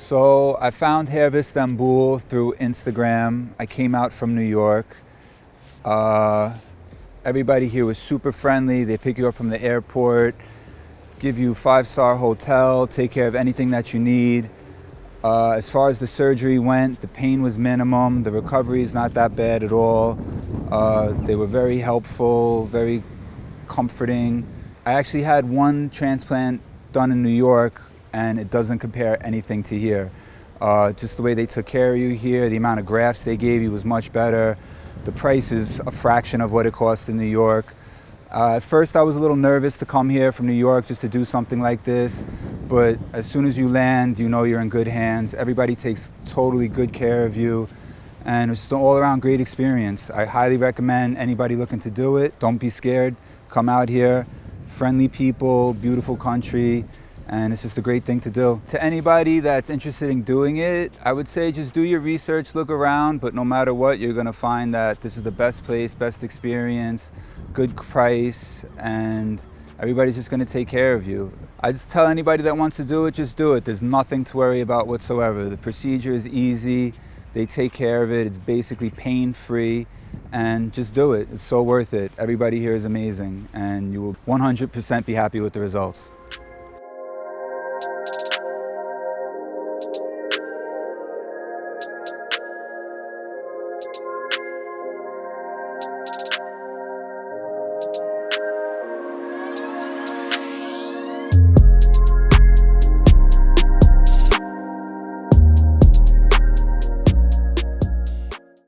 So I found Hair Istanbul through Instagram. I came out from New York. Uh, everybody here was super friendly. They pick you up from the airport, give you five-star hotel, take care of anything that you need. Uh, as far as the surgery went, the pain was minimum. The recovery is not that bad at all. Uh, they were very helpful, very comforting. I actually had one transplant done in New York and it doesn't compare anything to here. Uh, just the way they took care of you here, the amount of grafts they gave you was much better. The price is a fraction of what it costs in New York. Uh, at first I was a little nervous to come here from New York just to do something like this, but as soon as you land, you know you're in good hands. Everybody takes totally good care of you, and it's an all-around great experience. I highly recommend anybody looking to do it. Don't be scared. Come out here. Friendly people, beautiful country, and it's just a great thing to do. To anybody that's interested in doing it, I would say just do your research, look around, but no matter what, you're gonna find that this is the best place, best experience, good price, and everybody's just gonna take care of you. I just tell anybody that wants to do it, just do it. There's nothing to worry about whatsoever. The procedure is easy, they take care of it, it's basically pain-free, and just do it. It's so worth it. Everybody here is amazing, and you will 100% be happy with the results.